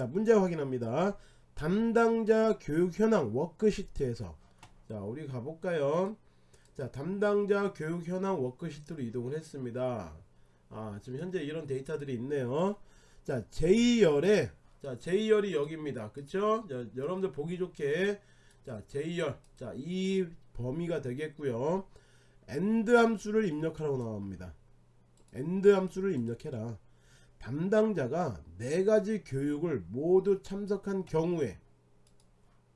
자 문제 확인합니다. 담당자 교육 현황 워크시트에서. 자 우리 가볼까요? 자 담당자 교육 현황 워크시트로 이동을 했습니다. 아 지금 현재 이런 데이터들이 있네요. 자 J열에 자 J열이 여기입니다. 그쵸? 자, 여러분들 보기 좋게. 자 J열. 자 이 범위가 되겠고요. AND 함수를 입력하라고 나옵니다. AND 함수를 입력해라 담당자가 네 가지 교육을 모두 참석한 경우에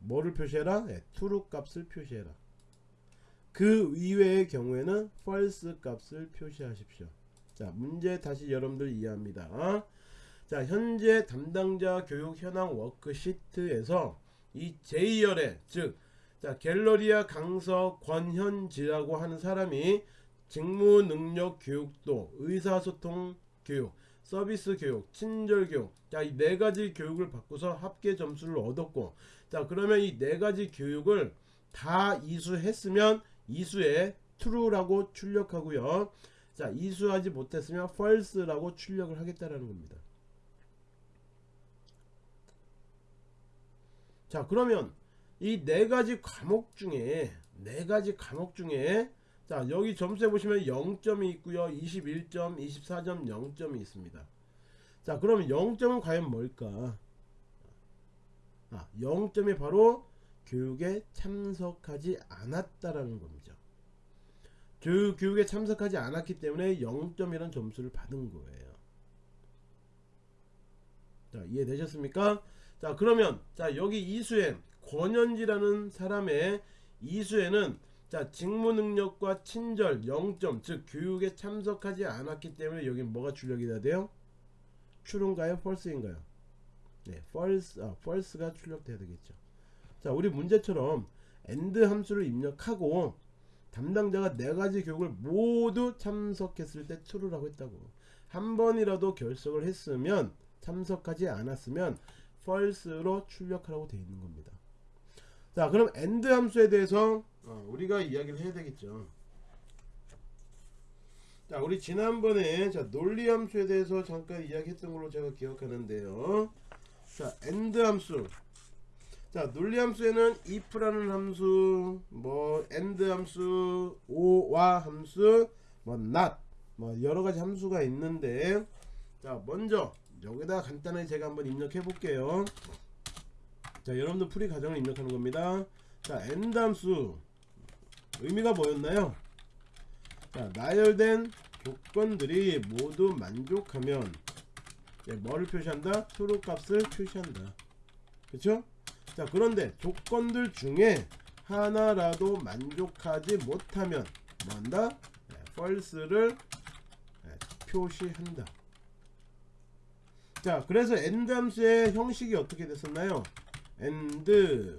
뭐를 표시해라? 네, true 값을 표시해라. 그 이외의 경우에는 false 값을 표시하십시오. 자, 문제 다시 여러분들 이해합니다. 자, 현재 담당자 교육 현황 워크시트에서 이 J열에 즉 자, 갤러리아 강서 권현지라고 하는 사람이 직무 능력 교육도 의사소통 교육 서비스 교육, 친절 교육. 자, 이 네 가지 교육을 받고서 합계 점수를 얻었고, 자, 그러면 이 네 가지 교육을 다 이수했으면 이수에 true라고 출력하고요. 자, 이수하지 못했으면 false라고 출력을 하겠다라는 겁니다. 자, 그러면 이 네 가지 과목 중에 네 가지 과목 중에 자 여기 점수에 보시면 0점이 있고요. 21점 24점 0점이 있습니다. 자 그러면 0점은 과연 뭘까? 아 0점이 바로 교육에 참석하지 않았다라는 겁니다. 그 교육에 참석하지 않았기 때문에 0점이라는 점수를 받은 거예요. 자 이해되셨습니까? 자 그러면 자 여기 이수엔 권현지라는 사람의 이수에는 자 직무 능력과 친절 0점 즉 교육에 참석하지 않았기 때문에 여기 뭐가 출력이 돼요? true인가요? false인가요? 네, false, 아, false가 출력돼야 되겠죠. 자, 우리 문제처럼 and 함수를 입력하고 담당자가 네 가지 교육을 모두 참석했을 때 true라고 했다고. 한 번이라도 결석을 했으면 참석하지 않았으면 false로 출력하라고 되어 있는 겁니다. 자, 그럼 and 함수에 대해서 어, 우리가 이야기를 해야 되겠죠. 자, 우리 지난번에 자, 논리 함수에 대해서 잠깐 이야기했던 걸로 제가 기억하는데요. 자, end 함수. 자, 논리 함수에는 if라는 함수, 뭐 end 함수, or와 함수, 뭐 not, 뭐 여러 가지 함수가 있는데 자, 먼저 여기다 간단하게 제가 한번 입력해 볼게요. 자, 여러분들 풀이 과정을 입력하는 겁니다. 자, end 함수 의미가 뭐였나요? 자, 나열된 조건들이 모두 만족하면 네, 뭐를 표시한다? true 값을 표시한다. 그쵸? 자, 그런데 조건들 중에 하나라도 만족하지 못하면 뭐한다? 네, false를 네, 표시한다. 자, 그래서 end 함수의 형식이 어떻게 됐었나요? end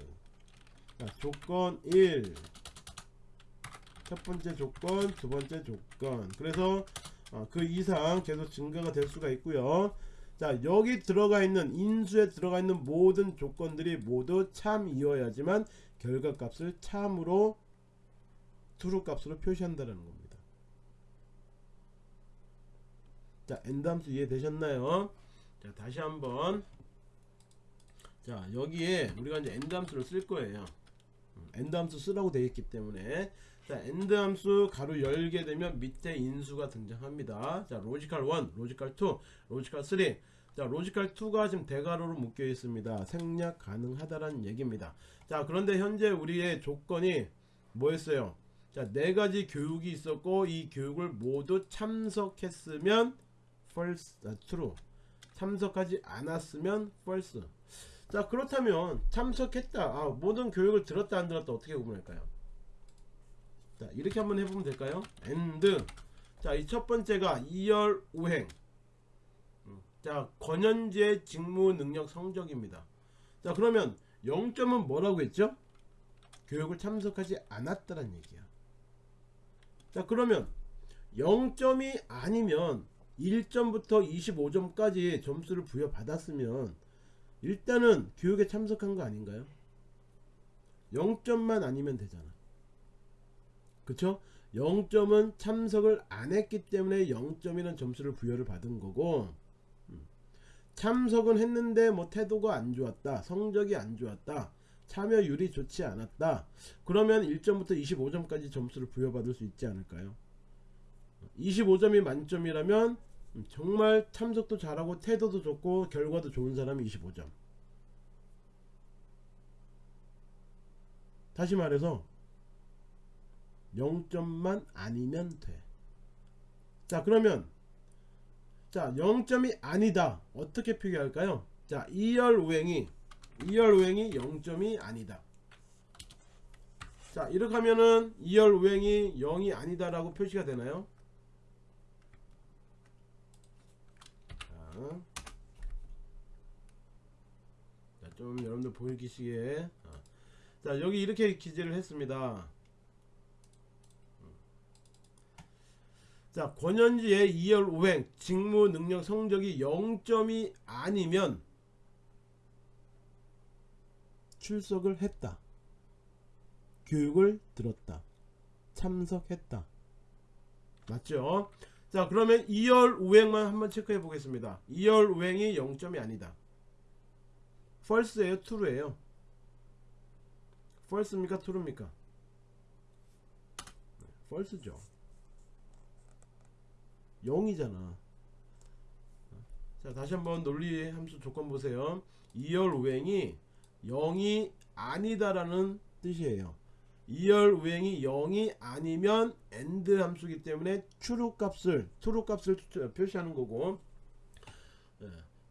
자, 조건 1 첫 번째 조건, 두 번째 조건. 그래서 어, 그 이상 계속 증가가 될 수가 있고요. 자, 여기 들어가 있는 인수에 들어가 있는 모든 조건들이 모두 참이어야지만 결과값을 참으로 true 값으로 표시한다는 겁니다. 자, 함수 이해되셨나요? 자, 다시 한번 자, 여기에 우리가 이제 함수를 쓸 거예요. AND 함수 쓰라고 되어 있기 때문에 자 AND 함수 괄호 열게 되면 밑에 인수가 등장합니다. 자 logical 1 logical 2 logical 3 자 logical 2가 지금 대괄호로 묶여 있습니다. 생략 가능하다라는 얘기입니다. 자 그런데 현재 우리의 조건이 뭐였어요? 자 네가지 교육이 있었고 이 교육을 모두 참석했으면 false 아, true. 참석하지 않았으면 false. 자 그렇다면 참석했다. 아, 모든 교육을 들었다 안 들었다 어떻게 구분할까요 자 이렇게 한번 해보면 될까요? and 자이 첫 번째가 2열 우행. 음, 자 권현재 직무 능력 성적입니다. 자 그러면 0점은 뭐라고 했죠? 교육을 참석하지 않았다는 얘기야. 자 그러면 0점이 아니면 1점부터 25점까지 점수를 부여받았으면 일단은 교육에 참석한 거 아닌가요? 0점만 아니면 되잖아. 그쵸? 0점은 참석을 안 했기 때문에 0점이라는 점수를 부여를 받은 거고 음. 참석은 했는데 뭐 태도가 안 좋았다 성적이 안 좋았다 참여율이 좋지 않았다 그러면 1점부터 25점까지 점수를 부여받을 수 있지 않을까요 25점이 만점이라면 정말 참석도 잘하고 태도도 좋고 결과도 좋은 사람이 25점 다시 말해서 0점만 아니면 돼. 자, 그러면 자, 0점이 아니다. 어떻게 표기할까요? 자, 2열 우행이 2열 우행이 0점이 아니다. 자, 이렇게 하면은 2열 우행이 0이 아니다 라고 표시가 되나요? 자, 자, 좀 여러분들 보이시기에 어. 자, 여기 이렇게 기재를 했습니다. 자 권현지의 2열 5행 직무 능력 성적이 0점이 아니면 출석을 했다. 교육을 들었다. 참석했다. 맞죠? 자 그러면 2열 5행만 한번 체크해 보겠습니다. 2열 5행이 0점이 아니다. False예요? True예요? False입니까? True입니까? false죠 0이잖아. 자 다시 한번 논리 함수 조건 보세요. 2열 우행이 0이 아니다라는 뜻이에요. 2열 우행이 0이 아니면 AND 함수기 때문에 true 값을 true 값을 표시하는 거고.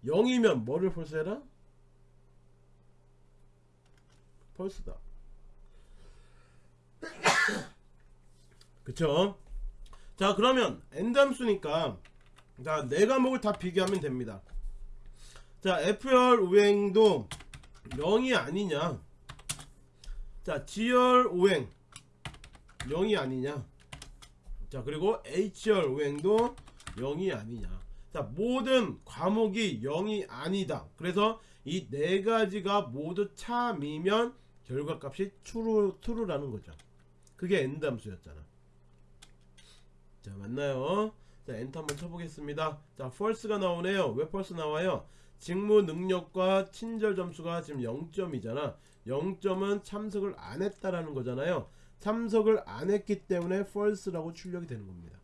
0이면 뭐를 폴스해라? 펄스다. 그쵸 자 그러면 엔담수니까 자 네 과목을 다 비교하면 됩니다. 자 F열 우행도 0이 아니냐? 자 G열 우행 0이 아니냐? 자 그리고 H열 우행도 0이 아니냐? 자 모든 과목이 0이 아니다. 그래서 이 네 가지가 모두 참이면 결과값이 true, true라는 거죠. 그게 엔담수였잖아 자 맞나요? 자 엔터 한번 쳐보겠습니다. 자 false가 나오네요. 왜 false 나와요? 직무 능력과 친절 점수가 지금 0점이잖아. 0점은 참석을 안 했다라는 거잖아요. 참석을 안 했기 때문에 false라고 출력이 되는 겁니다.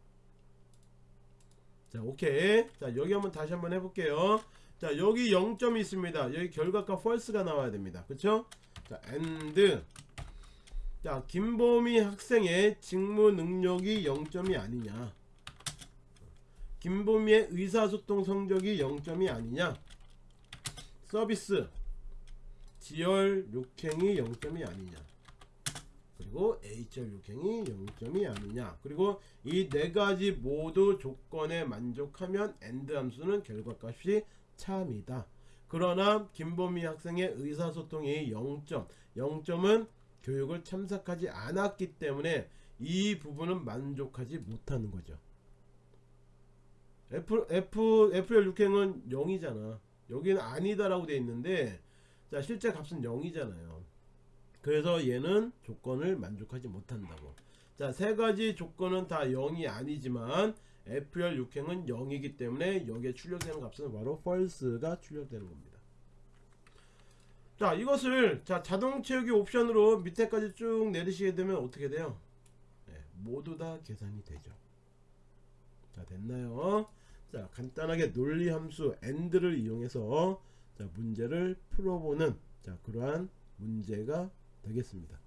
자 오케이. 자 여기 한번 다시 한번 해볼게요. 자 여기 0점이 있습니다. 여기 결과가 false가 나와야 됩니다. 그쵸? 자 and 자 김보미 학생의 직무 능력이 0점이 아니냐. 김보미의 의사소통 성적이 0점이 아니냐. 서비스. 지열 6행이 0점이 아니냐. 그리고 H열 6행이 0점이 아니냐. 그리고 이 네 가지 모두 조건에 만족하면 AND 함수는 결과값이 참이다. 그러나 김보미 학생의 의사소통이 0점 0점은 교육을 참석하지 않았기 때문에 이 부분은 만족하지 못하는 거죠. F, F, FL 6행은 0이잖아. 여기는 아니다라고 되어 있는데, 자, 실제 값은 0이잖아요. 그래서 얘는 조건을 만족하지 못한다고. 자, 세 가지 조건은 다 0이 아니지만, FL 6행은 0이기 때문에 여기에 출력되는 값은 바로 false가 출력되는 겁니다. 자 이것을 자 자동 채우기 옵션으로 밑에까지 쭉 내리시게 되면 어떻게 돼요? 네, 모두 다 계산이 되죠. 자 됐나요? 자 간단하게 논리 함수 AND를 이용해서 자 문제를 풀어보는 자 그러한 문제가 되겠습니다